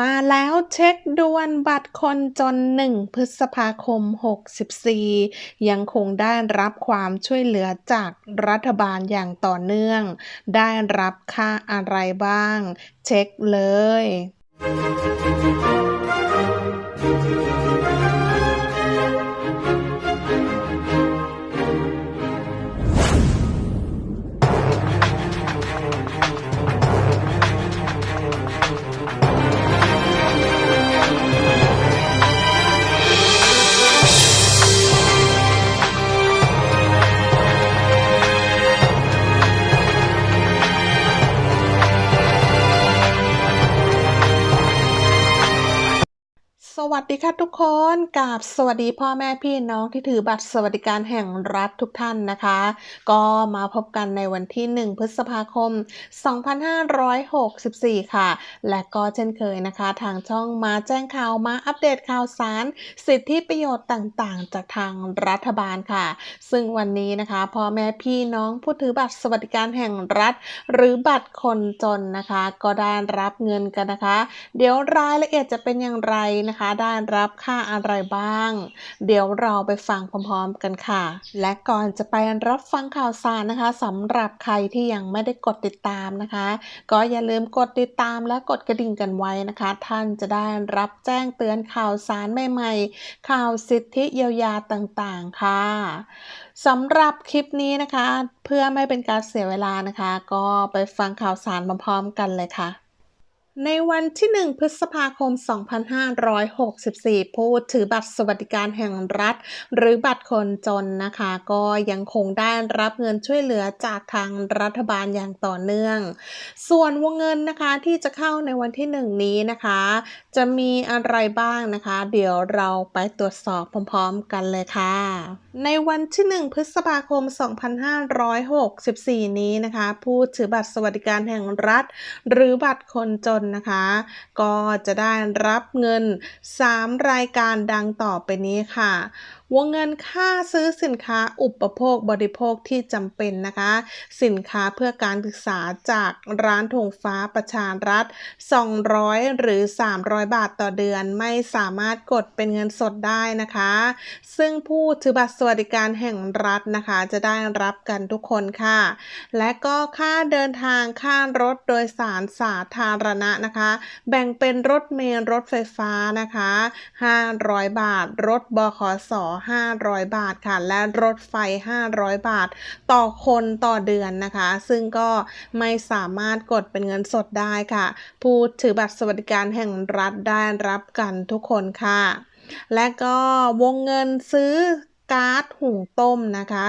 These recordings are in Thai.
มาแล้วเช็คด่วนบัตรคนจน 1 พฤษภาคม 64 ยังคงได้รับความช่วยเหลือจากรัฐบาลอย่างต่อเนื่อง ได้รับค่าอะไรบ้าง เช็คเลย วัสดีค่ะทุกคนกับสวัสดีพ่อแม่พี่น้องที่ถือบัตรสวัสดิการแห่งรัฐทุกท่านนะคะ ก็มาพบกันในวันที่ 1 พฤษภาคม 2564 ค่ะ และก็เช่นเคยนะคะ ทางช่องมาแจ้งข่าวมาอัปเดตข่าวสาร สิทธิประโยชน์ต่างๆ จากทางรัฐบาลค่ะ ซึ่งวันนี้นะคะพ่อแม่พี่น้องผู้ถือบัตรสวัสดิการแห่งรัฐ หรือบัตรคนจนนะคะ ก็ได้รับเงินกันนะคะ เดี๋ยวรายละเอียดจะเป็นอย่างไรนะคะได้รับค่าอะไรบ้าง เดี๋ยวเราไปฟังพร้อมๆกันค่ะ และก่อนจะไปรับฟังข่าวสารนะคะสำหรับใครที่ยังไม่ได้กดติดตามนะคะ ก็อย่าลืมกดติดตามและกดกระดิ่งกันไว้นะคะ ท่านจะได้รับแจ้งเตือนข่าวสารใหม่ๆ ข่าวสิทธิเยียวยาต่างๆค่ะสำหรับคลิปนี้นะคะ เพื่อไม่เป็นการเสียเวลานะคะ ก็ไปฟังข่าวสารพร้อมๆกันเลยค่ะ ในวันที่ 1 พฤษภาคม 2564 ผู้ถือบัตรสวัสดิการแห่งรัฐ หรือบัตรคนจนนะคะ ก็ยังคงได้รับเงินช่วยเหลือจากทางรัฐบาลอย่างต่อเนื่อง ส่วนวงเงินนะคะที่จะเข้าในวันที่ 1 นี้นะคะ จะมีอะไรบ้างนะคะ เดี๋ยวเราไปตรวจสอบพร้อมๆ กันเลยค่ะ ในวันที่ 1 พฤษภาคม 2564 นี้นะคะ ผู้ถือบัตรสวัสดิการแห่งรัฐ หรือบัตรคนจนนนะคะ ก็จะได้รับเงิน 3 รายการดังต่อไปนี้ค่ะ วงเงินค่าซื้อสินค้าอุปโภคบริโภคที่จำเป็นนะคะ สินค้าเพื่อการศึกษาจากร้านธงฟ้าประชารัฐ 200 หรือ 300 บาทต่อเดือนไม่สามารถกดเป็นเงินสดได้นะคะ ซึ่งผู้ถือบัตรสวัสดิการแห่งรัฐนะคะ จะได้รับกันทุกคนค่ะ และก็ค่าเดินทางค่ารถโดยสารสาธารณะนะคะ แบ่งเป็นรถเมล์รถไฟฟ้านะคะ 500 บาท รถบขส500 บาทค่ะ และรถไฟ 500 บาท ต่อคนต่อเดือนนะคะ ซึ่งก็ไม่สามารถกดเป็นเงินสดได้ค่ะ ผู้ถือบัตรสวัสดิการแห่งรัฐได้รับกันทุกคนค่ะ และก็วงเงินซื้อการ์ดหุงต้มนะคะ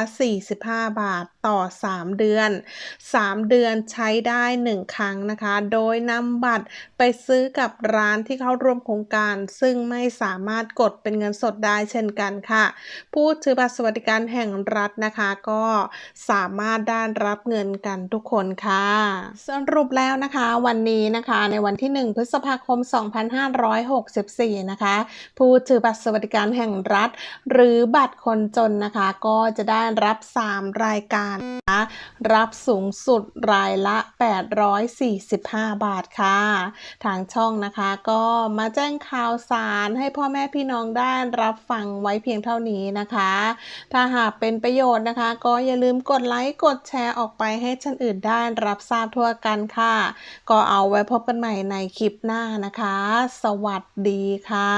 45 บาท ต่อ 3 เดือน 3 เดือนใช้ได้ 1 ครั้งนะคะ โดยนำบัตรไปซื้อกับร้านที่เข้าร่วมโครงการ ซึ่งไม่สามารถกดเป็นเงินสดได้เช่นกันค่ะ ผู้ถือบัตรสวัสดิการแห่งรัฐนะคะก็สามารถได้รับเงินกันทุกคนค่ะสรุปแล้วนะคะวันนี้นะคะในวันที่ 1 พฤษภาคม 2564 นะคะ ผู้ถือบัตรสวัสดิการแห่งรัฐ หรือบัตรคนจนนะคะ ก็จะได้รับ 3 รายการนะรับสูงสุดรายละ 845 บาทค่ะ ทางช่องนะคะก็มาแจ้งข่าวสารให้พ่อแม่พี่น้องได้รับฟังไว้เพียงเท่านี้นะคะ ถ้าหากเป็นประโยชน์นะคะ ก็อย่าลืมกดไลค์กดแชร์ออกไปให้ท่านอื่นได้รับทราบทั่วกันค่ะ ก็เอาไว้พบกันใหม่ในคลิปหน้านะคะ สวัสดีค่ะ